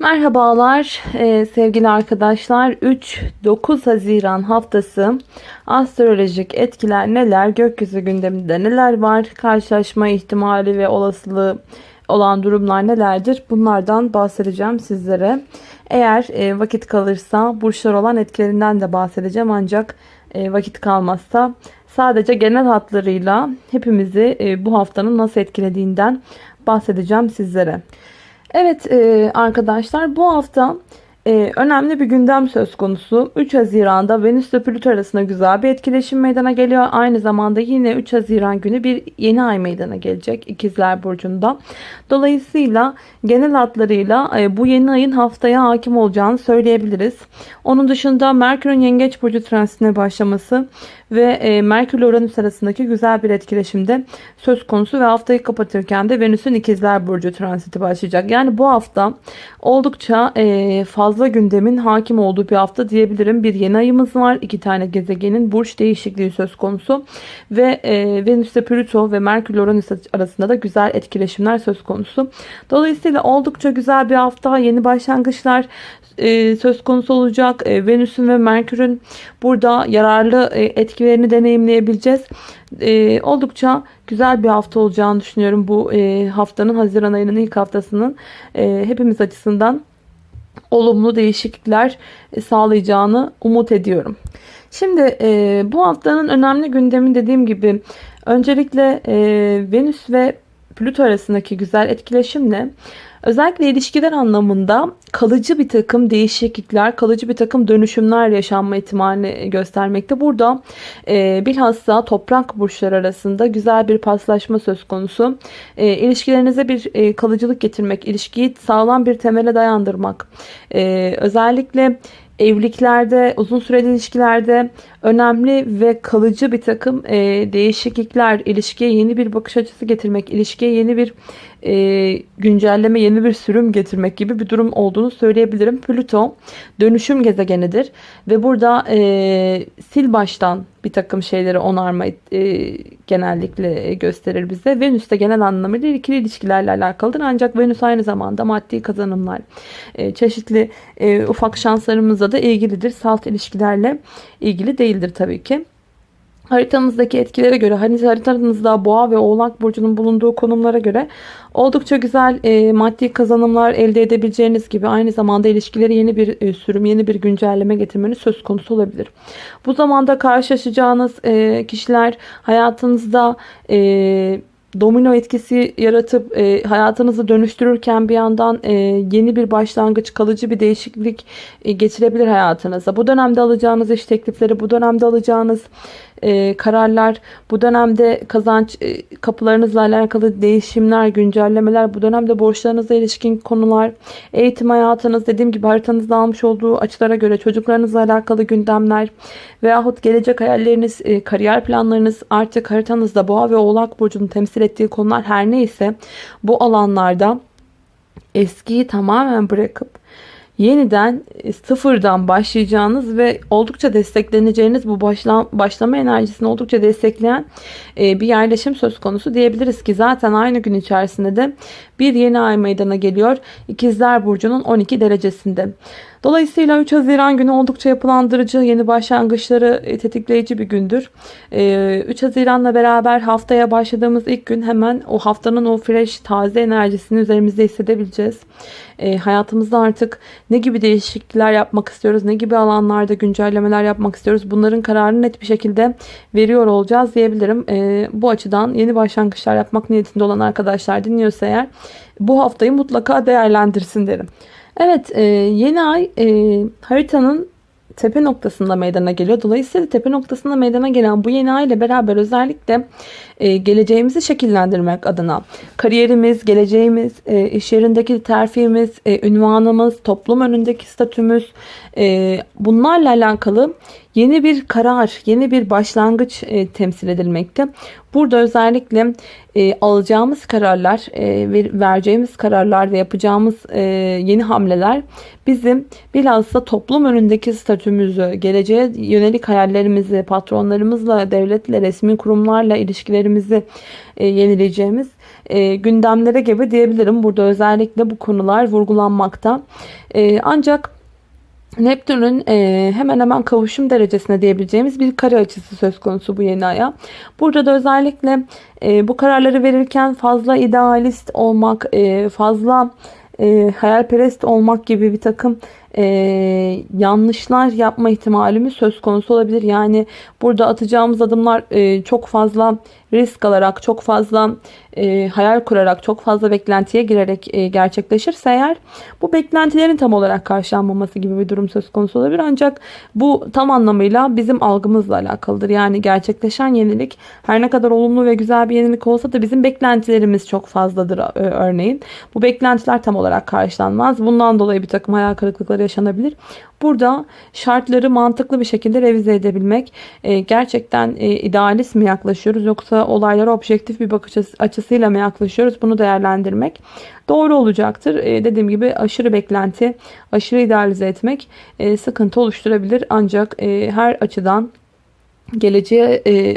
Merhabalar e, sevgili arkadaşlar. 3-9 Haziran haftası astrolojik etkiler neler? Gökyüzü gündeminde neler var? Karşılaşma ihtimali ve olasılığı olan durumlar nelerdir? Bunlardan bahsedeceğim sizlere. Eğer e, vakit kalırsa burçlar olan etkilerinden de bahsedeceğim. Ancak e, vakit kalmazsa sadece genel hatlarıyla hepimizi e, bu haftanın nasıl etkilediğinden bahsedeceğim sizlere. Evet e, arkadaşlar bu hafta e, önemli bir gündem söz konusu. 3 Haziran'da Venüs ile Plüto arasında güzel bir etkileşim meydana geliyor. Aynı zamanda yine 3 Haziran günü bir yeni ay meydana gelecek İkizler Burcu'nda. Dolayısıyla genel hatlarıyla e, bu yeni ayın haftaya hakim olacağını söyleyebiliriz. Onun dışında Merkür'ün Yengeç Burcu transitine başlaması ve e, Merkür ile Uranüs arasındaki güzel bir etkileşimde söz konusu ve haftayı kapatırken de Venüs'ün ikizler burcu transiti başlayacak. Yani bu hafta oldukça e, fazla gündemin hakim olduğu bir hafta diyebilirim. Bir yeni ayımız var. iki tane gezegenin burç değişikliği söz konusu ve e, Venüs ile Plüto ve Merkür ile Uranüs arasında da güzel etkileşimler söz konusu. Dolayısıyla oldukça güzel bir hafta. Yeni başlangıçlar e, söz konusu olacak. Venüs'ün ve Merkür'ün burada yararlı e, etkilerini deneyimleyebileceğiz. E, oldukça güzel bir hafta olacağını düşünüyorum. Bu e, haftanın Haziran ayının ilk haftasının e, hepimiz açısından olumlu değişiklikler e, sağlayacağını umut ediyorum. Şimdi e, bu haftanın önemli gündemi dediğim gibi öncelikle e, Venüs ve Plüto arasındaki güzel etkileşimle Özellikle ilişkiler anlamında kalıcı bir takım değişiklikler, kalıcı bir takım dönüşümler yaşanma ihtimalini göstermekte. Burada e, bilhassa toprak burçlar arasında güzel bir paslaşma söz konusu. E, ilişkilerinize bir e, kalıcılık getirmek, ilişkiyi sağlam bir temele dayandırmak. E, özellikle evliliklerde, uzun süreli ilişkilerde önemli ve kalıcı bir takım e, değişiklikler, ilişkiye yeni bir bakış açısı getirmek, ilişkiye yeni bir e, güncelleme, yeni bir sürüm getirmek gibi bir durum olduğunu söyleyebilirim. Plüto dönüşüm gezegenidir ve burada e, sil baştan bir takım şeyleri onarma e, genellikle gösterir bize. Venüs de genel anlamıyla ikili ilişkilerle alakalıdır. Ancak Venüs aynı zamanda maddi kazanımlar, e, çeşitli e, ufak şanslarımızla da ilgilidir. Salt ilişkilerle ilgili değildir tabii ki. Haritanızdaki etkilere göre hani haritanızda boğa ve oğlak burcunun bulunduğu konumlara göre oldukça güzel e, maddi kazanımlar elde edebileceğiniz gibi aynı zamanda ilişkileri yeni bir e, sürüm yeni bir güncelleme getirmeniz söz konusu olabilir. Bu zamanda karşılaşacağınız e, kişiler hayatınızda e, domino etkisi yaratıp e, hayatınızı dönüştürürken bir yandan e, yeni bir başlangıç, kalıcı bir değişiklik e, getirebilir hayatınıza. Bu dönemde alacağınız iş teklifleri, bu dönemde alacağınız e, kararlar, bu dönemde kazanç e, kapılarınızla alakalı değişimler, güncellemeler, bu dönemde borçlarınızla ilişkin konular, eğitim hayatınız, dediğim gibi haritanızda almış olduğu açılara göre çocuklarınızla alakalı gündemler veyahut gelecek hayalleriniz, e, kariyer planlarınız artık haritanızda boğa ve oğlak burcunun temsil ettiği konular her neyse bu alanlarda eskiyi tamamen bırakıp yeniden e, sıfırdan başlayacağınız ve oldukça destekleneceğiniz bu başla, başlama enerjisini oldukça destekleyen e, bir yerleşim söz konusu diyebiliriz ki zaten aynı gün içerisinde de bir yeni ay meydana geliyor. İkizler Burcu'nun 12 derecesinde. Dolayısıyla 3 Haziran günü oldukça yapılandırıcı, yeni başlangıçları e, tetikleyici bir gündür. 3 Haziran'la beraber haftaya başladığımız ilk gün hemen o haftanın o fresh, taze enerjisini üzerimizde hissedebileceğiz. Hayatımızda artık ne gibi değişiklikler yapmak istiyoruz, ne gibi alanlarda güncellemeler yapmak istiyoruz bunların kararını net bir şekilde veriyor olacağız diyebilirim. Bu açıdan yeni başlangıçlar yapmak niyetinde olan arkadaşlar dinliyorsa eğer bu haftayı mutlaka değerlendirsin derim. Evet e, yeni ay e, haritanın tepe noktasında meydana geliyor. Dolayısıyla tepe noktasında meydana gelen bu yeni ay ile beraber özellikle e, geleceğimizi şekillendirmek adına kariyerimiz, geleceğimiz, e, iş yerindeki terfimiz, e, ünvanımız, toplum önündeki statümüz e, bunlarla alakalı yeni bir karar, yeni bir başlangıç e, temsil edilmekte. Burada özellikle e, alacağımız kararlar, e, ver, vereceğimiz kararlar ve yapacağımız e, yeni hamleler bizim bilhassa toplum önündeki statümüzü, geleceğe yönelik hayallerimizi, patronlarımızla, devletle, resmi kurumlarla ilişkilerimizi e, yenileyeceğimiz e, gündemlere gibi diyebilirim. Burada özellikle bu konular vurgulanmakta. E, ancak Neptün'ün e, hemen hemen kavuşum derecesine diyebileceğimiz bir kare açısı söz konusu bu yeni aya. Burada da özellikle e, bu kararları verirken fazla idealist olmak, e, fazla e, hayalperest olmak gibi bir takım e, yanlışlar yapma ihtimalimiz söz konusu olabilir. Yani burada atacağımız adımlar e, çok fazla risk alarak, çok fazla e, hayal kurarak, çok fazla beklentiye girerek e, gerçekleşirse eğer bu beklentilerin tam olarak karşılanmaması gibi bir durum söz konusu olabilir. Ancak bu tam anlamıyla bizim algımızla alakalıdır. Yani gerçekleşen yenilik her ne kadar olumlu ve güzel bir yenilik olsa da bizim beklentilerimiz çok fazladır e, örneğin. Bu beklentiler tam olarak karşılanmaz. Bundan dolayı bir takım hayal kırıklıkları yaşanabilir. Burada şartları mantıklı bir şekilde revize edebilmek e, gerçekten e, idealist mi yaklaşıyoruz yoksa olaylara objektif bir bakış açısıyla mı yaklaşıyoruz bunu değerlendirmek doğru olacaktır. E, dediğim gibi aşırı beklenti, aşırı idealize etmek e, sıkıntı oluşturabilir ancak e, her açıdan geleceğe e,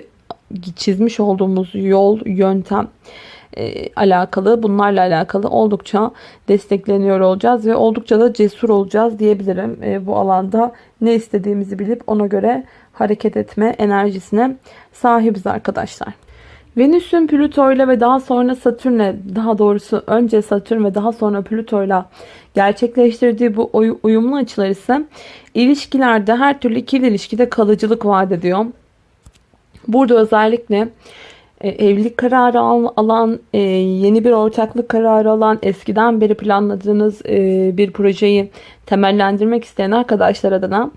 çizmiş olduğumuz yol, yöntem alakalı, bunlarla alakalı oldukça destekleniyor olacağız ve oldukça da cesur olacağız diyebilirim. E, bu alanda ne istediğimizi bilip ona göre hareket etme enerjisine sahibiz arkadaşlar. Venüs'ün Plüto ile ve daha sonra Satürn'le daha doğrusu önce Satürn ve daha sonra Plüto ile gerçekleştirdiği bu uyumlu açılar ise ilişkilerde her türlü ikili ilişkide kalıcılık vaat ediyor. Burada özellikle e, evlilik kararı alan, e, yeni bir ortaklık kararı alan, eskiden beri planladığınız e, bir projeyi temellendirmek isteyen arkadaşlar adına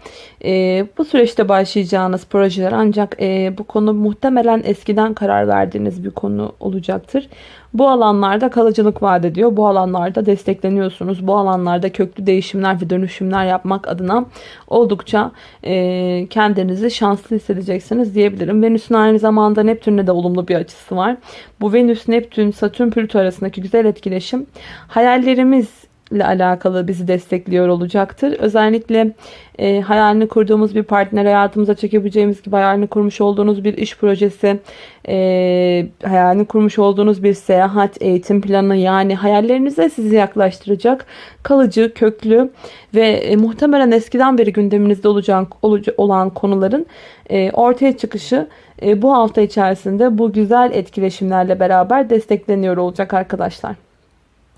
bu süreçte başlayacağınız projeler ancak bu konu muhtemelen eskiden karar verdiğiniz bir konu olacaktır. Bu alanlarda kalıcılık vaat ediyor. Bu alanlarda destekleniyorsunuz. Bu alanlarda köklü değişimler ve dönüşümler yapmak adına oldukça e, kendinizi şanslı hissedeceksiniz diyebilirim. Venüs'ün aynı zamanda Neptün'le de olumlu bir açısı var. Bu Venüs, Neptün, Satürn, Plüto arasındaki güzel etkileşim hayallerimiz ile alakalı bizi destekliyor olacaktır. Özellikle e, hayalini kurduğumuz bir partner hayatımıza çekebileceğimiz gibi hayalini kurmuş olduğunuz bir iş projesi, e, hayalini kurmuş olduğunuz bir seyahat, eğitim planı yani hayallerinize sizi yaklaştıracak kalıcı, köklü ve e, muhtemelen eskiden beri gündeminizde olacak, olan konuların e, ortaya çıkışı e, bu hafta içerisinde bu güzel etkileşimlerle beraber destekleniyor olacak arkadaşlar.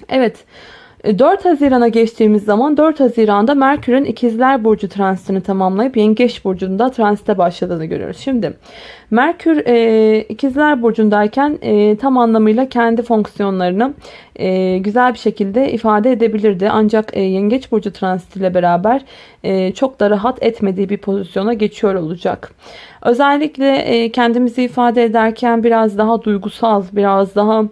Evet. 4 e, Haziran'a geçtiğimiz zaman 4 Haziran'da Merkür'ün ikizler burcu transitini tamamlayıp Yengeç burcunda transite başladığını görüyoruz. Şimdi Merkür e, ikizler burcundayken e, tam anlamıyla kendi fonksiyonlarını e, güzel bir şekilde ifade edebilirdi. Ancak e, Yengeç burcu transitiyle beraber e, çok da rahat etmediği bir pozisyona geçiyor olacak. Özellikle e, kendimizi ifade ederken biraz daha duygusal, biraz daha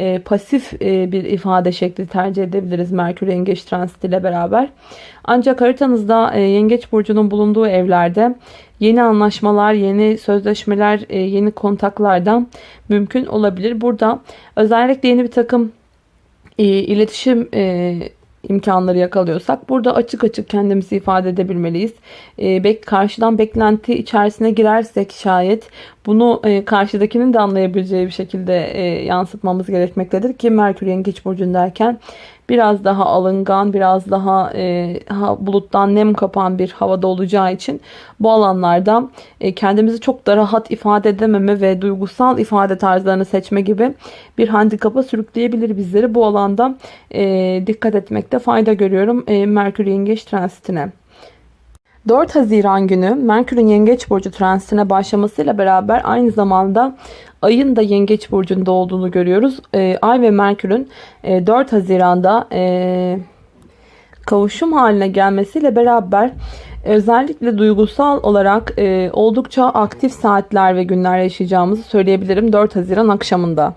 e, pasif e, bir ifade şekli tercih edebiliriz Merkür Yengeç Transit ile beraber. Ancak haritanızda e, Yengeç Burcu'nun bulunduğu evlerde yeni anlaşmalar, yeni sözleşmeler, e, yeni kontaklardan mümkün olabilir. Burada özellikle yeni bir takım e, iletişim e, imkanları yakalıyorsak burada açık açık kendimizi ifade edebilmeliyiz. E, bek karşıdan beklenti içerisine girersek şayet bunu e, karşıdakinin de anlayabileceği bir şekilde e, yansıtmamız gerekmektedir ki Merkür Yengeç burcundayken biraz daha alıngan, biraz daha e, buluttan nem kapan bir havada olacağı için bu alanlarda e, kendimizi çok da rahat ifade edememe ve duygusal ifade tarzlarını seçme gibi bir handikapa sürükleyebilir bizleri. Bu alanda e, dikkat etmekte fayda görüyorum e, Merkür Yengeç transitine. 4 Haziran günü Merkür'ün Yengeç Burcu transitine başlamasıyla beraber aynı zamanda ayın da Yengeç Burcu'nda olduğunu görüyoruz. E, Ay ve Merkür'ün e, 4 Haziran'da e, kavuşum haline gelmesiyle beraber özellikle duygusal olarak e, oldukça aktif saatler ve günler yaşayacağımızı söyleyebilirim 4 Haziran akşamında.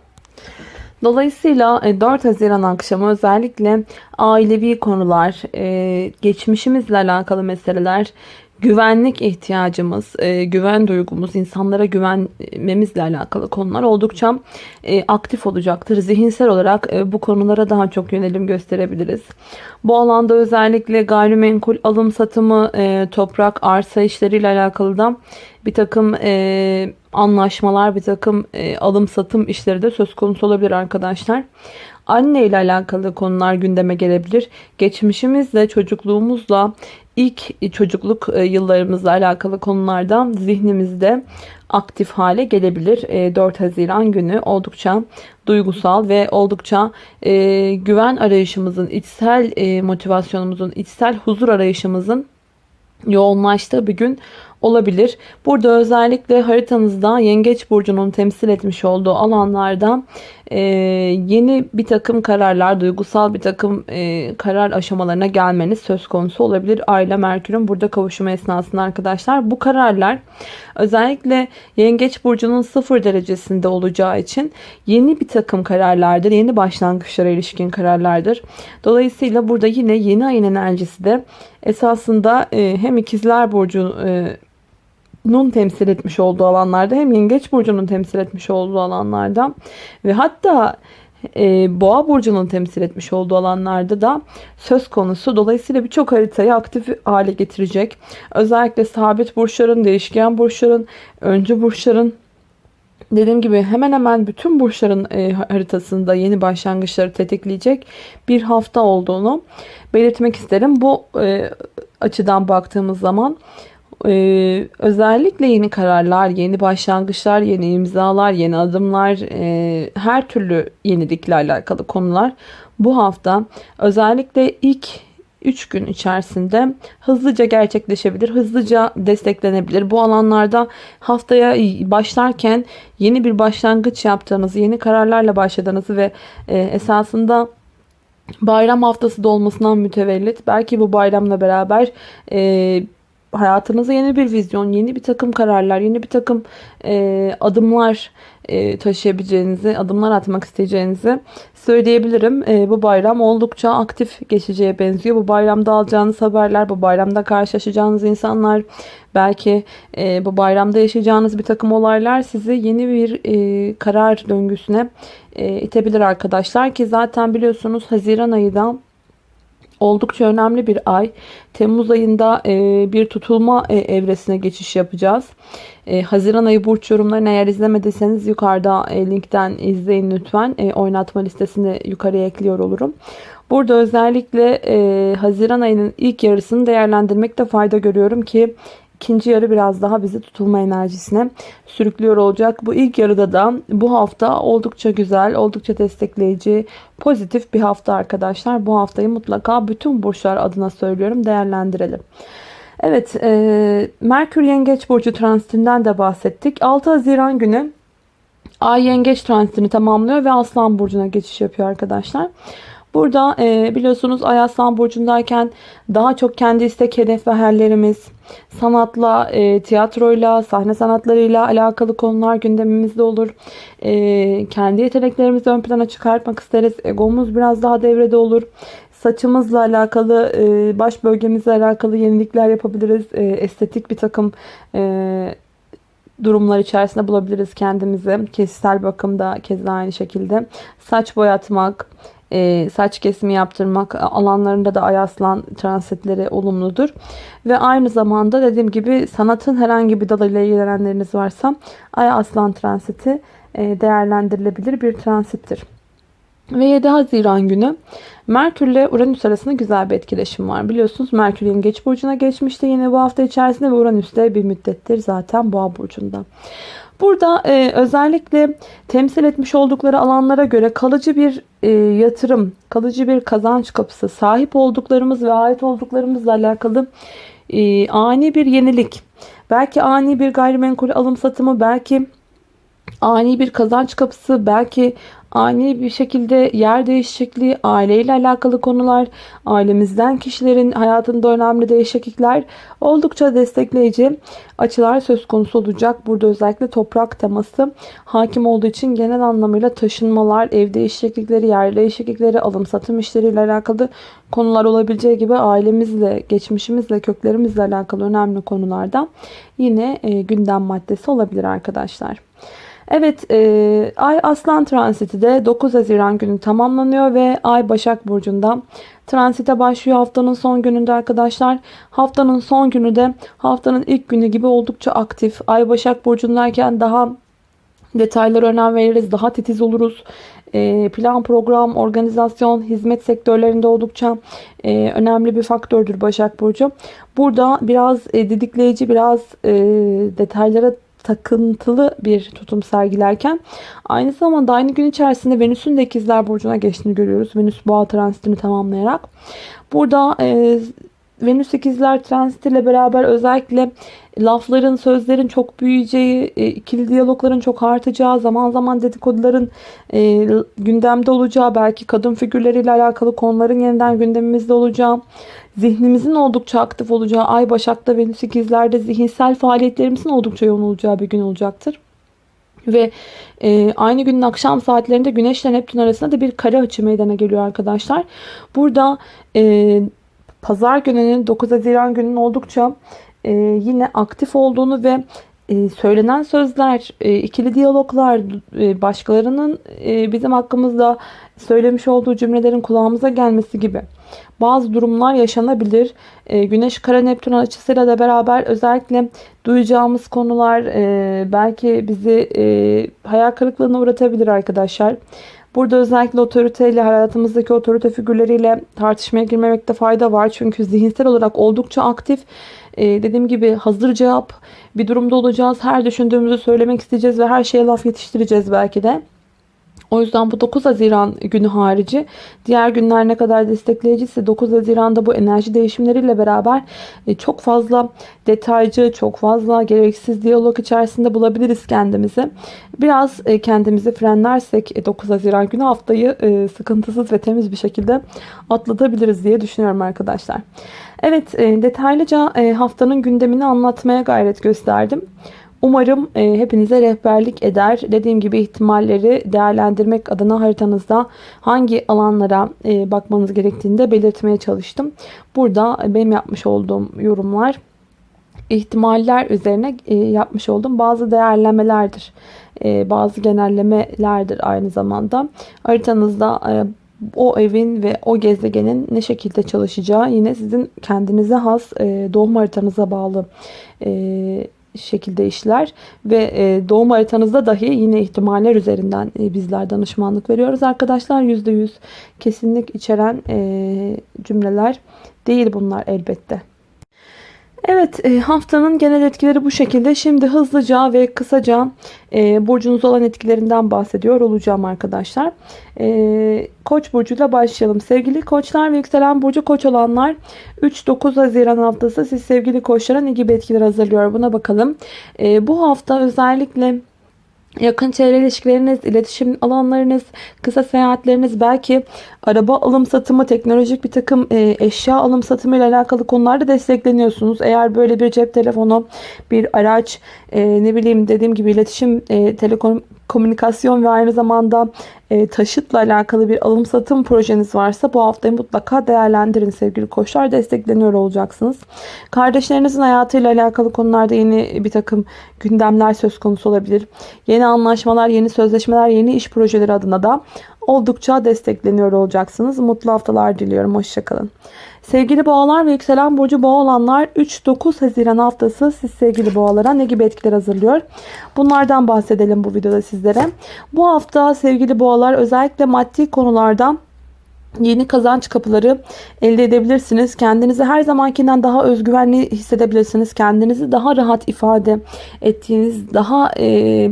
Dolayısıyla 4 e, Haziran akşamı özellikle ailevi konular, e, geçmişimizle alakalı meseleler, güvenlik ihtiyacımız, e, güven duygumuz, insanlara güvenmemizle alakalı konular oldukça e, aktif olacaktır. Zihinsel olarak e, bu konulara daha çok yönelim gösterebiliriz. Bu alanda özellikle gayrimenkul alım satımı, e, toprak, arsa işleriyle alakalı da bir takım e, anlaşmalar, bir takım e, alım satım işleri de söz konusu olabilir arkadaşlar. Anne ile alakalı konular gündeme gelebilir. Geçmişimizle, çocukluğumuzla, ilk çocukluk e, yıllarımızla alakalı konulardan zihnimizde aktif hale gelebilir. 4 e, Haziran günü oldukça duygusal ve oldukça e, güven arayışımızın, içsel motivasyonumuzun, içsel huzur arayışımızın yoğunlaştığı bir gün olabilir. Burada özellikle haritanızda Yengeç Burcu'nun temsil etmiş olduğu alanlarda e, yeni bir takım kararlar, duygusal bir takım e, karar aşamalarına gelmeniz söz konusu olabilir. Aile Merkür'ün burada kavuşumu esnasında arkadaşlar. Bu kararlar özellikle Yengeç Burcu'nun sıfır derecesinde olacağı için yeni bir takım kararlardır. Yeni başlangıçlara ilişkin kararlardır. Dolayısıyla burada yine yeni ayın enerjisi de esasında e, hem ikizler Burcu e, temsil etmiş olduğu alanlarda hem Yengeç Burcu'nun temsil etmiş olduğu alanlarda ve hatta e, Boğa Burcu'nun temsil etmiş olduğu alanlarda da söz konusu. Dolayısıyla birçok haritayı aktif hale getirecek. Özellikle sabit burçların, değişken burçların, öncü burçların dediğim gibi hemen hemen bütün burçların e, haritasında yeni başlangıçları tetikleyecek bir hafta olduğunu belirtmek isterim. Bu e, açıdan baktığımız zaman ee, özellikle yeni kararlar, yeni başlangıçlar, yeni imzalar, yeni adımlar, e, her türlü yenilikle alakalı konular bu hafta özellikle ilk 3 gün içerisinde hızlıca gerçekleşebilir, hızlıca desteklenebilir. Bu alanlarda haftaya başlarken yeni bir başlangıç yaptığınızı, yeni kararlarla başladığınızı ve e, esasında bayram haftası da olmasından mütevellit belki bu bayramla beraber e, hayatınıza yeni bir vizyon, yeni bir takım kararlar, yeni bir takım e, adımlar e, taşıyabileceğinizi, adımlar atmak isteyeceğinizi söyleyebilirim. E, bu bayram oldukça aktif geçeceğe benziyor. Bu bayramda alacağınız haberler, bu bayramda karşılaşacağınız insanlar, belki e, bu bayramda yaşayacağınız bir takım olaylar sizi yeni bir e, karar döngüsüne e, itebilir arkadaşlar. Ki zaten biliyorsunuz Haziran ayında oldukça önemli bir ay. Temmuz ayında e, bir tutulma e, evresine geçiş yapacağız. E, Haziran ayı burç yorumlarını eğer izlemediyseniz yukarıda e, linkten izleyin lütfen. E, oynatma listesini yukarıya ekliyor olurum. Burada özellikle e, Haziran ayının ilk yarısını değerlendirmekte fayda görüyorum ki ikinci yarı biraz daha bizi tutulma enerjisine sürüklüyor olacak. Bu ilk yarıda da bu hafta oldukça güzel, oldukça destekleyici, pozitif bir hafta arkadaşlar. Bu haftayı mutlaka bütün burçlar adına söylüyorum değerlendirelim. Evet, e, Merkür Yengeç Burcu transitinden de bahsettik. 6 Haziran günü Ay Yengeç transitini tamamlıyor ve Aslan Burcu'na geçiş yapıyor arkadaşlar. Burada e, biliyorsunuz Ay Aslan Burcu'ndayken daha çok kendi istek, hedef ve hayallerimiz, sanatla, e, tiyatroyla, sahne sanatlarıyla alakalı konular gündemimizde olur. E, kendi yeteneklerimizi ön plana çıkartmak isteriz. Egomuz biraz daha devrede olur. Saçımızla alakalı, e, baş bölgemizle alakalı yenilikler yapabiliriz. E, estetik bir takım e, durumlar içerisinde bulabiliriz kendimizi. Kişisel bakımda keza aynı şekilde. Saç boyatmak, e, saç kesimi yaptırmak alanlarında da ay aslan transitleri olumludur. Ve aynı zamanda dediğim gibi sanatın herhangi bir dalıyla ilgilenenleriniz varsa ay aslan transiti e, değerlendirilebilir bir transittir. Ve 7 Haziran günü Merkür ile Uranüs arasında güzel bir etkileşim var. Biliyorsunuz Merkür Yengeç Burcu'na geçmişti yine bu hafta içerisinde ve Uranüs de bir müddettir zaten Boğa Burcu'nda. Burada e, özellikle temsil etmiş oldukları alanlara göre kalıcı bir e, yatırım, kalıcı bir kazanç kapısı, sahip olduklarımız ve ait olduklarımızla alakalı e, ani bir yenilik, belki ani bir gayrimenkul alım satımı, belki ani bir kazanç kapısı, belki ani bir şekilde yer değişikliği, aileyle alakalı konular, ailemizden kişilerin hayatında önemli değişiklikler oldukça destekleyici açılar söz konusu olacak. Burada özellikle toprak teması hakim olduğu için genel anlamıyla taşınmalar, ev değişiklikleri, yer değişiklikleri, alım satım işleriyle alakalı konular olabileceği gibi ailemizle, geçmişimizle, köklerimizle alakalı önemli konularda yine e, gündem maddesi olabilir arkadaşlar. Evet e, Ay Aslan transiti de 9 Haziran günü tamamlanıyor ve Ay Başak Burcu'nda transite başlıyor haftanın son gününde arkadaşlar. Haftanın son günü de haftanın ilk günü gibi oldukça aktif. Ay Başak Burcu'ndayken daha detaylara önem veririz, daha titiz oluruz. E, plan, program, organizasyon, hizmet sektörlerinde oldukça e, önemli bir faktördür Başak Burcu. Burada biraz e, didikleyici, biraz detaylara takıntılı bir tutum sergilerken aynı zamanda aynı gün içerisinde Venüs'ün de ikizler burcuna geçtiğini görüyoruz. Venüs boğa transitini tamamlayarak. Burada e, Venüs ikizler transitiyle beraber özellikle lafların, sözlerin çok büyüyeceği, e, ikili diyalogların çok artacağı, zaman zaman dedikoduların e, gündemde olacağı, belki kadın figürleriyle alakalı konuların yeniden gündemimizde olacağı, zihnimizin oldukça aktif olacağı, Ay Başak'ta, Venüs ikizlerde zihinsel faaliyetlerimizin oldukça yoğun olacağı bir gün olacaktır. Ve e, aynı günün akşam saatlerinde Güneş ile Neptün arasında da bir kare açı meydana geliyor arkadaşlar. Burada e, pazar gününün 9 Haziran gününün oldukça e, yine aktif olduğunu ve e, söylenen sözler, e, ikili diyaloglar, e, başkalarının e, bizim hakkımızda söylemiş olduğu cümlelerin kulağımıza gelmesi gibi bazı durumlar yaşanabilir. E, Güneş kara Neptün açısıyla da beraber özellikle duyacağımız konular e, belki bizi e, hayal kırıklığına uğratabilir arkadaşlar. Burada özellikle otoriteyle, hayatımızdaki otorite figürleriyle tartışmaya girmemekte fayda var. Çünkü zihinsel olarak oldukça aktif. Ee, dediğim gibi hazır cevap bir durumda olacağız. Her düşündüğümüzü söylemek isteyeceğiz ve her şeye laf yetiştireceğiz belki de. O yüzden bu 9 Haziran günü harici diğer günler ne kadar destekleyiciyse 9 Haziran'da bu enerji değişimleriyle beraber e, çok fazla detaycı, çok fazla gereksiz diyalog içerisinde bulabiliriz kendimizi. Biraz e, kendimizi frenlersek 9 e, Haziran günü haftayı sıkıntısız ve temiz bir şekilde atlatabiliriz diye düşünüyorum arkadaşlar. Evet detaylıca haftanın gündemini anlatmaya gayret gösterdim. Umarım e, hepinize rehberlik eder. Dediğim gibi ihtimalleri değerlendirmek adına haritanızda hangi alanlara e, bakmanız gerektiğini de belirtmeye çalıştım. Burada benim yapmış olduğum yorumlar ihtimaller üzerine e, yapmış olduğum bazı değerlemelerdir. E, bazı genellemelerdir aynı zamanda. Haritanızda e, o evin ve o gezegenin ne şekilde çalışacağı yine sizin kendinize has e, doğum haritanıza bağlı e, şekilde işler ve e, doğum haritanızda dahi yine ihtimaller üzerinden e, bizler danışmanlık veriyoruz arkadaşlar. %100 kesinlik içeren e, cümleler değil bunlar elbette. Evet e, haftanın genel etkileri bu şekilde. Şimdi hızlıca ve kısaca e, burcunuz olan etkilerinden bahsediyor olacağım arkadaşlar. E, koç burcuyla başlayalım. Sevgili koçlar ve yükselen burcu koç olanlar 3-9 Haziran haftası siz sevgili koçlara ne gibi etkiler hazırlıyor buna bakalım. Bu hafta özellikle yakın çevre ilişkileriniz, iletişim alanlarınız, kısa seyahatleriniz, belki araba alım satımı, teknolojik bir takım e, eşya alım satımı ile alakalı konularda destekleniyorsunuz. Eğer böyle bir cep telefonu, bir araç, e, ne bileyim dediğim gibi iletişim, e, telekomünikasyon ve aynı zamanda e, taşıtla alakalı bir alım satım projeniz varsa bu haftayı mutlaka değerlendirin sevgili koçlar. Destekleniyor olacaksınız. Kardeşlerinizin hayatıyla alakalı konularda yeni bir takım gündemler söz konusu olabilir. Yeni anlaşmalar, yeni sözleşmeler, yeni iş projeleri adına da oldukça destekleniyor olacaksınız. Mutlu haftalar diliyorum. Hoşçakalın. Sevgili boğalar ve yükselen burcu boğa olanlar 3-9 Haziran haftası siz sevgili boğalara ne gibi etkiler hazırlıyor? Bunlardan bahsedelim bu videoda sizlere. Bu hafta sevgili boğalar özellikle maddi konularda yeni kazanç kapıları elde edebilirsiniz. Kendinizi her zamankinden daha özgüvenli hissedebilirsiniz. Kendinizi daha rahat ifade ettiğiniz, daha e,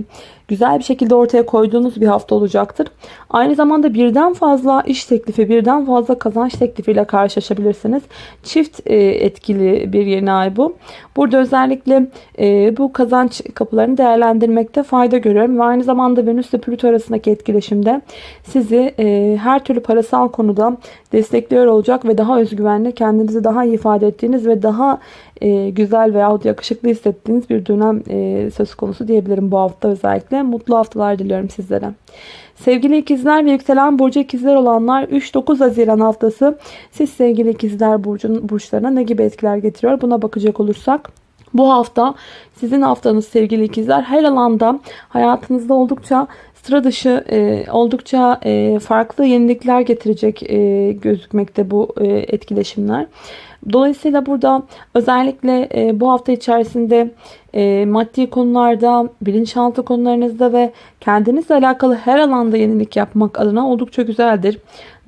güzel bir şekilde ortaya koyduğunuz bir hafta olacaktır. Aynı zamanda birden fazla iş teklifi, birden fazla kazanç teklifiyle karşılaşabilirsiniz. Çift e, etkili bir yeni ay bu. Burada özellikle e, bu kazanç kapılarını değerlendirmekte fayda görüyorum. Ve aynı zamanda Venüs ile Plüto arasındaki etkileşimde sizi e, her türlü parasal konuda destekliyor olacak ve daha özgüvenli, kendinizi daha iyi ifade ettiğiniz ve daha e, güzel veyahut yakışıklı hissettiğiniz bir dönem e, söz konusu diyebilirim bu hafta özellikle. Mutlu haftalar diliyorum sizlere. Sevgili ikizler ve yükselen burcu ikizler olanlar 3-9 Haziran haftası siz sevgili ikizler burcun, burçlarına ne gibi etkiler getiriyor buna bakacak olursak. Bu hafta sizin haftanız sevgili ikizler her alanda hayatınızda oldukça sıra dışı e, oldukça e, farklı yenilikler getirecek e, gözükmekte bu e, etkileşimler. Dolayısıyla burada özellikle e, bu hafta içerisinde e, maddi konularda, bilinçaltı konularınızda ve kendinizle alakalı her alanda yenilik yapmak adına oldukça güzeldir.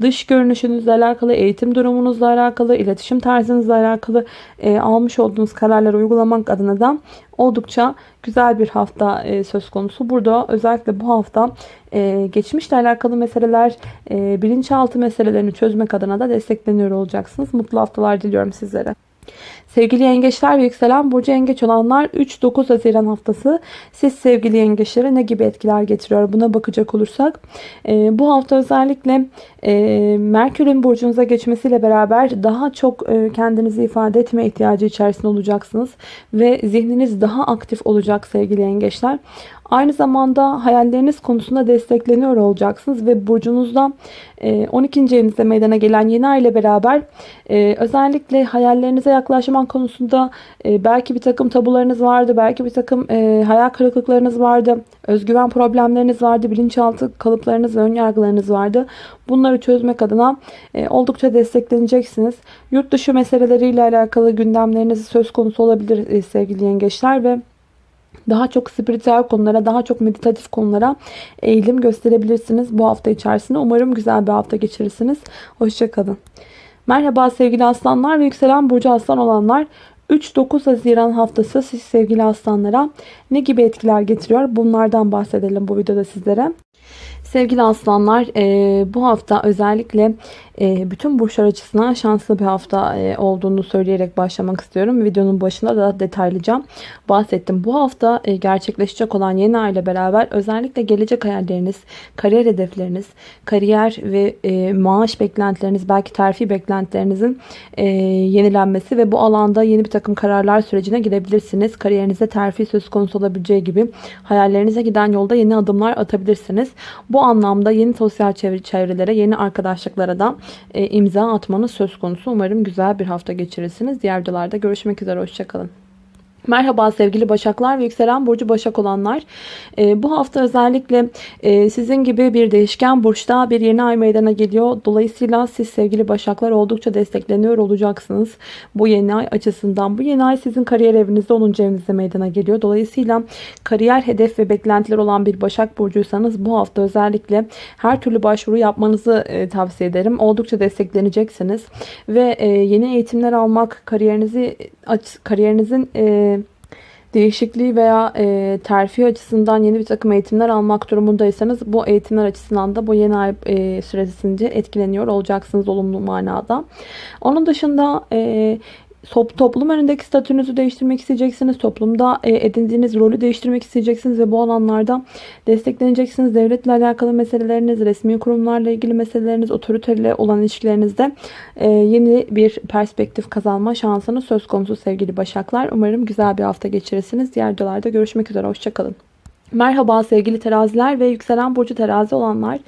Dış görünüşünüzle alakalı, eğitim durumunuzla alakalı, iletişim tarzınızla alakalı e, almış olduğunuz kararları uygulamak adına da oldukça güzel bir hafta e, söz konusu. Burada özellikle bu hafta e, geçmişle alakalı meseleler, e, bilinçaltı meselelerini çözmek adına da destekleniyor olacaksınız. Mutlu haftalar diliyorum sizlere. Sevgili yengeçler ve yükselen burcu yengeç olanlar 3-9 Haziran haftası siz sevgili yengeçlere ne gibi etkiler getiriyor buna bakacak olursak e, bu hafta özellikle e, Merkür'ün burcunuza geçmesiyle beraber daha çok e, kendinizi ifade etme ihtiyacı içerisinde olacaksınız ve zihniniz daha aktif olacak sevgili yengeçler. Aynı zamanda hayalleriniz konusunda destekleniyor olacaksınız ve burcunuzda 12. E, evinizde meydana gelen yeni ay ile beraber e, özellikle hayallerinize yaklaşmak konusunda e, belki bir takım tabularınız vardı, belki bir takım hayal kırıklıklarınız vardı, özgüven problemleriniz vardı, bilinçaltı kalıplarınız ve önyargılarınız vardı. Bunları çözmek adına oldukça destekleneceksiniz. Yurt dışı meseleleriyle alakalı gündemleriniz söz konusu olabilir sevgili yengeçler ve daha çok spiritüel konulara, daha çok meditatif konulara eğilim gösterebilirsiniz bu hafta içerisinde. Umarım güzel bir hafta geçirirsiniz. Hoşçakalın. Merhaba sevgili aslanlar ve yükselen burcu aslan olanlar. 3-9 Haziran haftası siz sevgili aslanlara ne gibi etkiler getiriyor? Bunlardan bahsedelim bu videoda sizlere. Sevgili aslanlar e, bu hafta özellikle e, bütün burçlar açısından şanslı bir hafta e, olduğunu söyleyerek başlamak istiyorum. Videonun başında da detaylıca bahsettim. Bu hafta gerçekleşecek olan yeni ay ile beraber özellikle gelecek hayalleriniz, kariyer hedefleriniz, kariyer ve maaş beklentileriniz, belki terfi beklentilerinizin yenilenmesi ve bu alanda yeni bir takım kararlar sürecine girebilirsiniz. Kariyerinize terfi söz konusu olabileceği gibi hayallerinize giden yolda yeni adımlar atabilirsiniz. Bu anlamda yeni sosyal çevrelere, yeni arkadaşlıklara da e, imza atmanız söz konusu. Umarım güzel bir hafta geçirirsiniz. Diğer videolarda görüşmek üzere. Hoşçakalın. Merhaba sevgili Başaklar ve yükselen burcu Başak olanlar. E, bu hafta özellikle e, sizin gibi bir değişken burçta bir yeni ay meydana geliyor. Dolayısıyla siz sevgili Başaklar oldukça destekleniyor olacaksınız. Bu yeni ay açısından. Bu yeni ay sizin kariyer evinizde 10. evinizde meydana geliyor. Dolayısıyla kariyer hedef ve beklentiler olan bir Başak burcuysanız bu hafta özellikle her türlü başvuru yapmanızı e, tavsiye ederim. Oldukça destekleneceksiniz. Ve e, yeni eğitimler almak, kariyerinizi kariyerinizin e, değişikliği veya e, terfi açısından yeni bir takım eğitimler almak durumundaysanız bu eğitimler açısından da bu yeni ay e, süresince etkileniyor olacaksınız olumlu manada. Onun dışında e, toplum önündeki statünüzü değiştirmek isteyeceksiniz. Toplumda e, edindiğiniz rolü değiştirmek isteyeceksiniz ve bu alanlarda destekleneceksiniz. Devletle alakalı meseleleriniz, resmi kurumlarla ilgili meseleleriniz, otoriteyle olan ilişkilerinizde e, yeni bir perspektif kazanma şansınız söz konusu sevgili Başaklar. Umarım güzel bir hafta geçirirsiniz. Diğer videolarda görüşmek üzere. Hoşçakalın. Merhaba sevgili teraziler ve yükselen burcu terazi olanlar.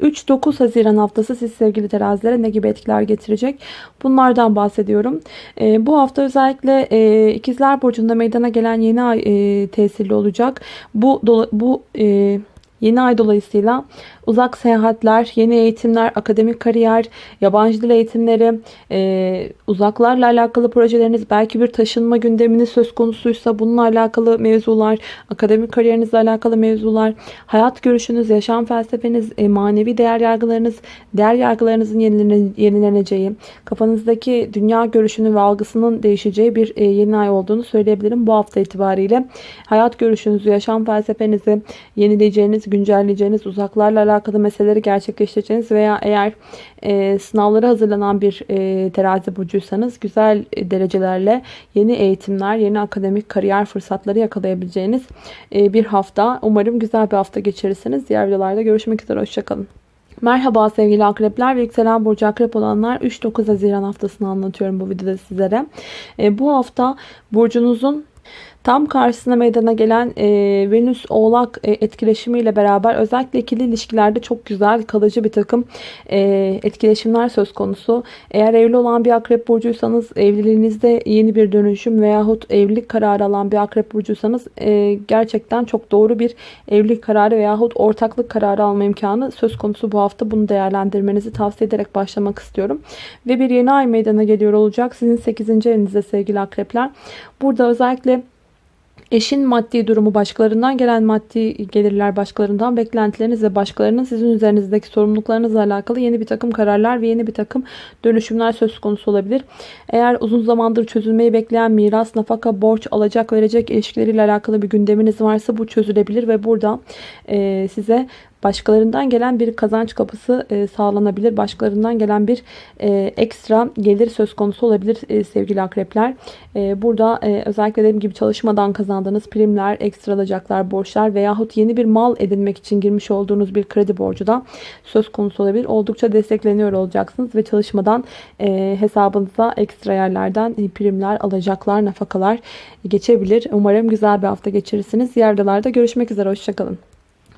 3-9 Haziran haftası siz sevgili terazilere ne gibi etkiler getirecek? Bunlardan bahsediyorum. E, bu hafta özellikle e, ikizler burcunda meydana gelen yeni ay e, tesirli olacak. Bu, bu e, Yeni ay dolayısıyla uzak seyahatler, yeni eğitimler, akademik kariyer, yabancı dil eğitimleri, e, uzaklarla alakalı projeleriniz, belki bir taşınma gündeminiz söz konusuysa bununla alakalı mevzular, akademik kariyerinizle alakalı mevzular, hayat görüşünüz, yaşam felsefeniz, e, manevi değer yargılarınız, değer yargılarınızın yenilene- yenileneceği, kafanızdaki dünya görüşünün ve algısının değişeceği bir e, yeni ay olduğunu söyleyebilirim bu hafta itibariyle. Hayat görüşünüzü, yaşam felsefenizi yenileyeceğiniz, güncelleyeceğiniz, uzaklarla alakalı meseleleri gerçekleştireceğiniz veya eğer e, sınavlara hazırlanan bir e, terazi burcuysanız güzel e, derecelerle yeni eğitimler, yeni akademik kariyer fırsatları yakalayabileceğiniz e, bir hafta. Umarım güzel bir hafta geçirirsiniz. Diğer videolarda görüşmek üzere. Hoşçakalın. Merhaba sevgili akrepler ve yükselen burcu akrep olanlar 3-9 Haziran haftasını anlatıyorum bu videoda sizlere. E, bu hafta burcunuzun Tam karşısına meydana gelen e, Venüs Oğlak e, etkileşimiyle beraber özellikle ikili ilişkilerde çok güzel kalıcı bir takım e, etkileşimler söz konusu. Eğer evli olan bir akrep burcuysanız evliliğinizde yeni bir dönüşüm veyahut evlilik kararı alan bir akrep burcuysanız e, gerçekten çok doğru bir evlilik kararı veyahut ortaklık kararı alma imkanı söz konusu bu hafta. Bunu değerlendirmenizi tavsiye ederek başlamak istiyorum. Ve bir yeni ay meydana geliyor olacak. Sizin 8. evinizde sevgili akrepler. Burada özellikle Eşin maddi durumu başkalarından gelen maddi gelirler başkalarından beklentileriniz ve başkalarının sizin üzerinizdeki sorumluluklarınızla alakalı yeni bir takım kararlar ve yeni bir takım dönüşümler söz konusu olabilir. Eğer uzun zamandır çözülmeyi bekleyen miras, nafaka, borç, alacak verecek ilişkileriyle alakalı bir gündeminiz varsa bu çözülebilir ve burada e, size başkalarından gelen bir kazanç kapısı e, sağlanabilir. Başkalarından gelen bir e, ekstra gelir söz konusu olabilir e, sevgili akrepler. Burada özellikle dediğim gibi çalışmadan kazandığınız primler, ekstra alacaklar, borçlar veyahut yeni bir mal edinmek için girmiş olduğunuz bir kredi borcu da söz konusu olabilir. Oldukça destekleniyor olacaksınız ve çalışmadan hesabınıza ekstra yerlerden primler, alacaklar, nafakalar geçebilir. Umarım güzel bir hafta geçirirsiniz. Diğer videolarda görüşmek üzere. Hoşçakalın.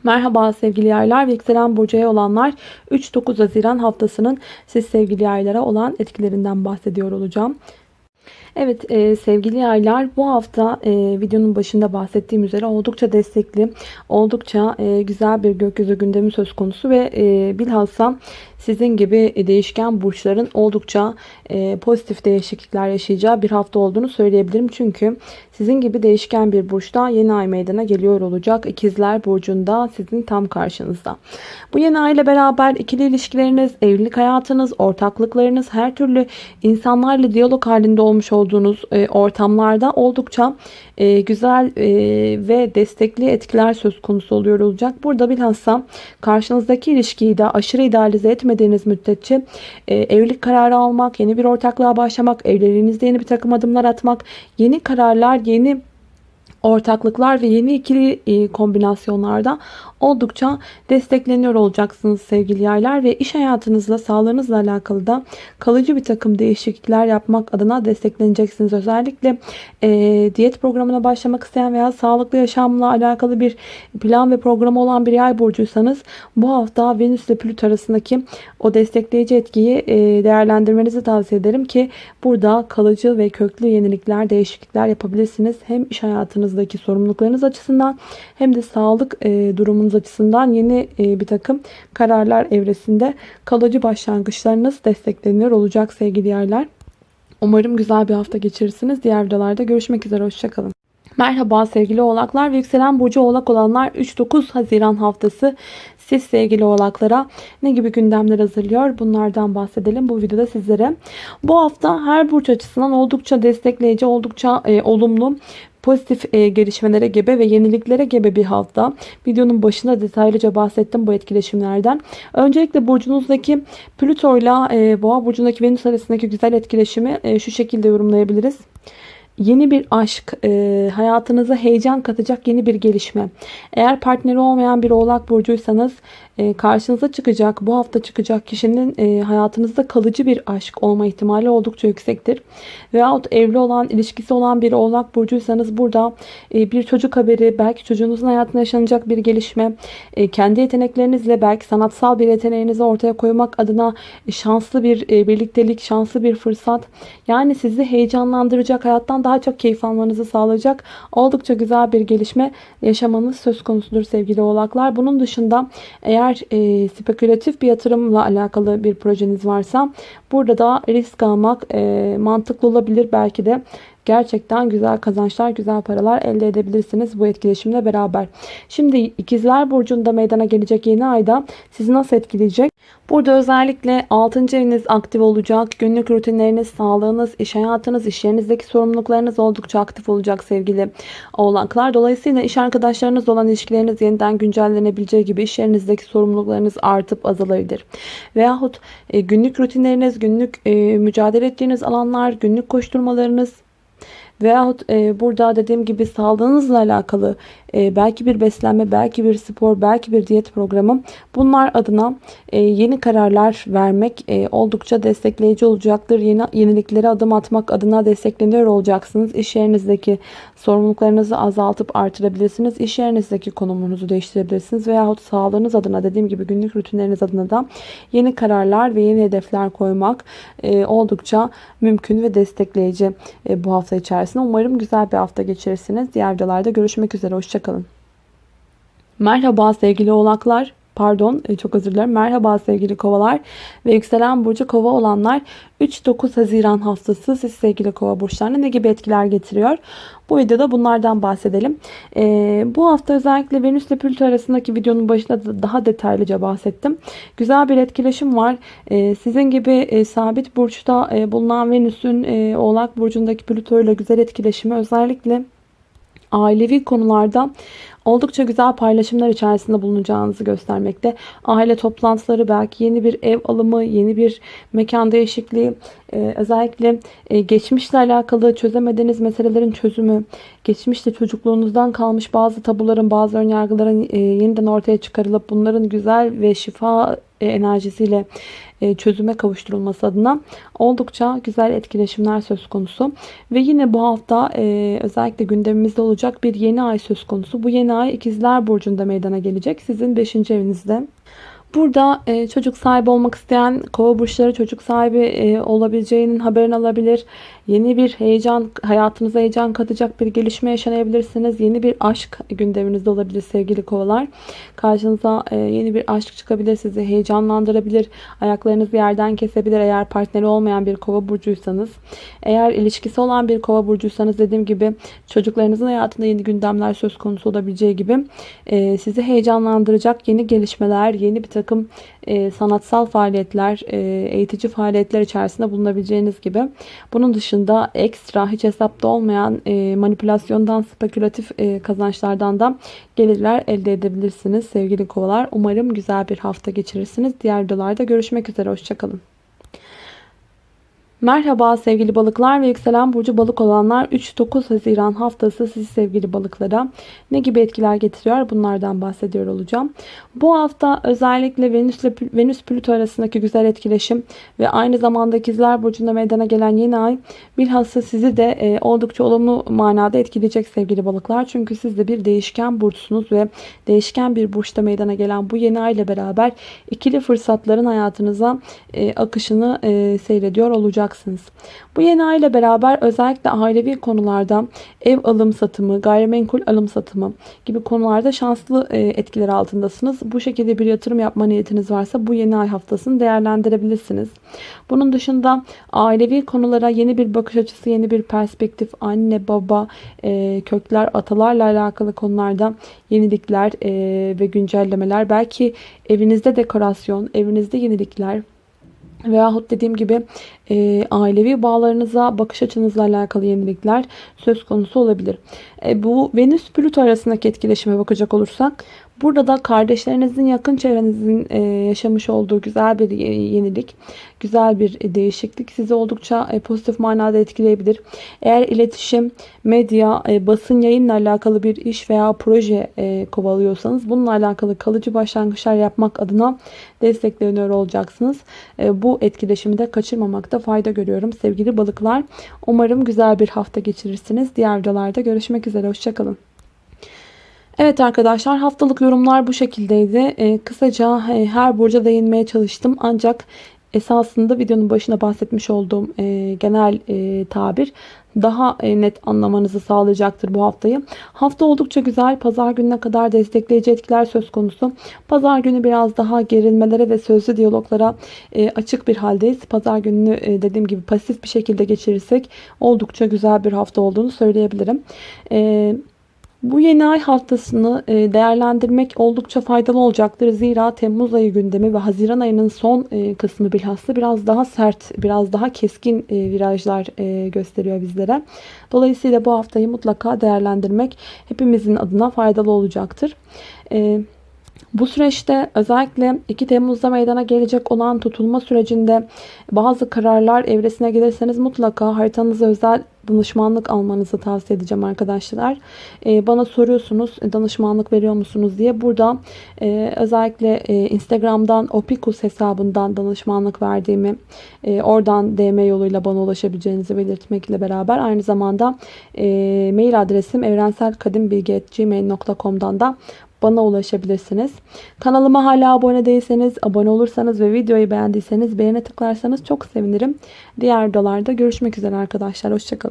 Merhaba sevgili yaylar ve yükselen burcuya olanlar 3-9 Haziran haftasının siz sevgili yaylara olan etkilerinden bahsediyor olacağım. Evet e, sevgili yaylar bu hafta e, videonun başında bahsettiğim üzere oldukça destekli, oldukça e, güzel bir gökyüzü gündemi söz konusu ve e, bilhassa sizin gibi değişken burçların oldukça e, pozitif değişiklikler yaşayacağı bir hafta olduğunu söyleyebilirim. Çünkü sizin gibi değişken bir burçta yeni ay meydana geliyor olacak. İkizler burcunda sizin tam karşınızda. Bu yeni ay ile beraber ikili ilişkileriniz, evlilik hayatınız, ortaklıklarınız, her türlü insanlarla diyalog halinde olmuş olduğunuz e, ortamlarda oldukça e, güzel e, ve destekli etkiler söz konusu oluyor olacak. Burada bilhassa karşınızdaki ilişkiyi de aşırı idealize etmediğiniz müddetçe evlilik kararı almak, yeni bir ortaklığa başlamak, evliliğinizde yeni bir takım adımlar atmak, yeni kararlar, yeni ortaklıklar ve yeni ikili e, kombinasyonlarda oldukça destekleniyor olacaksınız sevgili yaylar ve iş hayatınızla sağlığınızla alakalı da kalıcı bir takım değişiklikler yapmak adına destekleneceksiniz. Özellikle e, diyet programına başlamak isteyen veya sağlıklı yaşamla alakalı bir plan ve programı olan bir yay burcuysanız bu hafta Venüs ile Plüt arasındaki o destekleyici etkiyi e, değerlendirmenizi tavsiye ederim ki burada kalıcı ve köklü yenilikler, değişiklikler yapabilirsiniz. Hem iş hayatınızdaki sorumluluklarınız açısından hem de sağlık e, durumunuz açısından yeni e, bir takım kararlar evresinde kalıcı başlangıçlarınız destekleniyor olacak sevgili yerler. Umarım güzel bir hafta geçirirsiniz. Diğer videolarda görüşmek üzere. Hoşçakalın. Merhaba sevgili oğlaklar ve yükselen burcu oğlak olanlar 3-9 Haziran haftası siz sevgili oğlaklara ne gibi gündemler hazırlıyor bunlardan bahsedelim bu videoda sizlere. Bu hafta her burç açısından oldukça destekleyici, oldukça e, olumlu pozitif e, gelişmelere gebe ve yeniliklere gebe bir hafta. Videonun başında detaylıca bahsettim bu etkileşimlerden. Öncelikle burcunuzdaki Plüto ile Boğa burcundaki Venüs arasındaki güzel etkileşimi e, şu şekilde yorumlayabiliriz. Yeni bir aşk, e, hayatınıza heyecan katacak yeni bir gelişme. Eğer partneri olmayan bir oğlak burcuysanız karşınıza çıkacak, bu hafta çıkacak kişinin e, hayatınızda kalıcı bir aşk olma ihtimali oldukça yüksektir. Veyahut evli olan, ilişkisi olan bir oğlak burcuysanız burada e, bir çocuk haberi, belki çocuğunuzun hayatında yaşanacak bir gelişme, e, kendi yeteneklerinizle belki sanatsal bir yeteneğinizi ortaya koymak adına şanslı bir birliktelik, şanslı bir fırsat. Yani sizi heyecanlandıracak, hayattan daha çok keyif almanızı sağlayacak oldukça güzel bir gelişme yaşamanız söz konusudur sevgili oğlaklar. Bunun dışında eğer e, spekülatif bir yatırımla alakalı bir projeniz varsa burada da risk almak e, mantıklı olabilir. Belki de gerçekten güzel kazançlar, güzel paralar elde edebilirsiniz bu etkileşimle beraber. Şimdi ikizler burcunda meydana gelecek yeni ayda sizi nasıl etkileyecek? Burada özellikle 6. eviniz aktif olacak. Günlük rutinleriniz, sağlığınız, iş hayatınız, iş yerinizdeki sorumluluklarınız oldukça aktif olacak sevgili oğlaklar. Dolayısıyla iş arkadaşlarınız olan ilişkileriniz yeniden güncellenebileceği gibi iş yerinizdeki sorumluluklarınız artıp azalabilir. Veyahut e, günlük rutinleriniz, günlük e, mücadele ettiğiniz alanlar, günlük koşturmalarınız, Veyahut e, burada dediğim gibi sağlığınızla alakalı e, belki bir beslenme, belki bir spor, belki bir diyet programı bunlar adına e, yeni kararlar vermek e, oldukça destekleyici olacaktır. Yeni yeniliklere adım atmak adına destekleniyor olacaksınız. İş yerinizdeki sorumluluklarınızı azaltıp artırabilirsiniz. İş yerinizdeki konumunuzu değiştirebilirsiniz. Veyahut sağlığınız adına dediğim gibi günlük rutinleriniz adına da yeni kararlar ve yeni hedefler koymak e, oldukça mümkün ve destekleyici bu hafta içerisinde. Umarım güzel bir hafta geçirirsiniz. Diğer videolarda görüşmek üzere. Hoşçakalın. Merhaba sevgili oğlaklar. Pardon e, çok özür dilerim. Merhaba sevgili kovalar ve yükselen burcu kova olanlar 3-9 Haziran haftası siz sevgili kova burçlarına ne gibi etkiler getiriyor? Bu videoda bunlardan bahsedelim. Ee, bu hafta özellikle Venüs ile Plüto arasındaki videonun başında da daha detaylıca bahsettim. Güzel bir etkileşim var. Ee, sizin gibi e, sabit burçta e, bulunan Venüs'ün e, Oğlak burcundaki Plüto ile güzel etkileşimi özellikle ailevi konularda oldukça güzel paylaşımlar içerisinde bulunacağınızı göstermekte. Aile toplantıları belki yeni bir ev alımı, yeni bir mekan değişikliği, e, özellikle e, geçmişle alakalı çözemediğiniz meselelerin çözümü, geçmişte çocukluğunuzdan kalmış bazı tabuların, bazı önyargıların e, yeniden ortaya çıkarılıp bunların güzel ve şifa enerjisiyle çözüme kavuşturulması adına oldukça güzel etkileşimler söz konusu. Ve yine bu hafta özellikle gündemimizde olacak bir yeni ay söz konusu. Bu yeni ay ikizler burcunda meydana gelecek. Sizin 5. evinizde. Burada e, çocuk sahibi olmak isteyen kova burçları çocuk sahibi e, olabileceğinin haberini alabilir. Yeni bir heyecan, hayatınıza heyecan katacak bir gelişme yaşanabilirsiniz. Yeni bir aşk gündeminizde olabilir sevgili kovalar. Karşınıza e, yeni bir aşk çıkabilir. Sizi heyecanlandırabilir. Ayaklarınızı yerden kesebilir eğer partneri olmayan bir kova burcuysanız. Eğer ilişkisi olan bir kova burcuysanız dediğim gibi çocuklarınızın hayatında yeni gündemler söz konusu olabileceği gibi e, sizi heyecanlandıracak yeni gelişmeler, yeni bir takım e, sanatsal faaliyetler, e, eğitici faaliyetler içerisinde bulunabileceğiniz gibi. Bunun dışında ekstra hiç hesapta olmayan e, manipülasyondan, spekülatif e, kazançlardan da gelirler elde edebilirsiniz sevgili kovalar. Umarım güzel bir hafta geçirirsiniz. Diğer videolarda görüşmek üzere. Hoşçakalın. Merhaba sevgili balıklar ve yükselen burcu balık olanlar 3-9 Haziran haftası siz sevgili balıklara ne gibi etkiler getiriyor bunlardan bahsediyor olacağım. Bu hafta özellikle Venüs ile Venüs Plüto arasındaki güzel etkileşim ve aynı zamanda ikizler burcunda meydana gelen yeni ay bilhassa sizi de e, oldukça olumlu manada etkileyecek sevgili balıklar. Çünkü siz de bir değişken burçsunuz ve değişken bir burçta meydana gelen bu yeni ay ile beraber ikili fırsatların hayatınıza e, akışını e, seyrediyor olacak olacaksınız. Bu yeni ay ile beraber özellikle ailevi konularda ev alım satımı, gayrimenkul alım satımı gibi konularda şanslı e, etkiler altındasınız. Bu şekilde bir yatırım yapma niyetiniz varsa bu yeni ay haftasını değerlendirebilirsiniz. Bunun dışında ailevi konulara yeni bir bakış açısı, yeni bir perspektif, anne, baba, e, kökler, atalarla alakalı konularda yenilikler e, ve güncellemeler. Belki evinizde dekorasyon, evinizde yenilikler, Veyahut dediğim gibi e, ailevi bağlarınıza, bakış açınızla alakalı yenilikler söz konusu olabilir. E, bu Venüs-Plüto arasındaki etkileşime bakacak olursak Burada da kardeşlerinizin yakın çevrenizin e, yaşamış olduğu güzel bir yenilik, güzel bir değişiklik sizi oldukça e, pozitif manada etkileyebilir. Eğer iletişim, medya, e, basın yayınla alakalı bir iş veya proje kovalıyorsanız bununla alakalı kalıcı başlangıçlar yapmak adına destekleniyor olacaksınız. Bu etkileşimi de kaçırmamakta fayda görüyorum sevgili balıklar. Umarım güzel bir hafta geçirirsiniz. Diğer videolarda görüşmek üzere. Hoşçakalın. Evet arkadaşlar haftalık yorumlar bu şekildeydi. Ee, kısaca e, her burca değinmeye çalıştım. Ancak esasında videonun başına bahsetmiş olduğum e, genel e, tabir daha net anlamanızı sağlayacaktır bu haftayı. Hafta oldukça güzel. Pazar gününe kadar destekleyici etkiler söz konusu. Pazar günü biraz daha gerilmelere ve sözlü diyaloglara açık bir haldeyiz. Pazar gününü dediğim gibi pasif bir şekilde geçirirsek oldukça güzel bir hafta olduğunu söyleyebilirim. E, bu yeni ay haftasını e, değerlendirmek oldukça faydalı olacaktır. Zira Temmuz ayı gündemi ve Haziran ayının son e, kısmı bilhassa biraz daha sert, biraz daha keskin e, virajlar gösteriyor bizlere. Dolayısıyla bu haftayı mutlaka değerlendirmek hepimizin adına faydalı olacaktır. Bu süreçte özellikle 2 Temmuz'da meydana gelecek olan tutulma sürecinde bazı kararlar evresine gelirseniz mutlaka haritanıza özel danışmanlık almanızı tavsiye edeceğim arkadaşlar. Ee, bana soruyorsunuz danışmanlık veriyor musunuz diye. Burada e, özellikle e, Instagram'dan Opikus hesabından danışmanlık verdiğimi e, oradan DM yoluyla bana ulaşabileceğinizi belirtmekle beraber aynı zamanda e, mail adresim evrenselkadimbilgi.gmail.com'dan da bana ulaşabilirsiniz. Kanalıma hala abone değilseniz abone olursanız ve videoyu beğendiyseniz beğene tıklarsanız çok sevinirim. Diğer videolarda görüşmek üzere arkadaşlar. Hoşçakalın.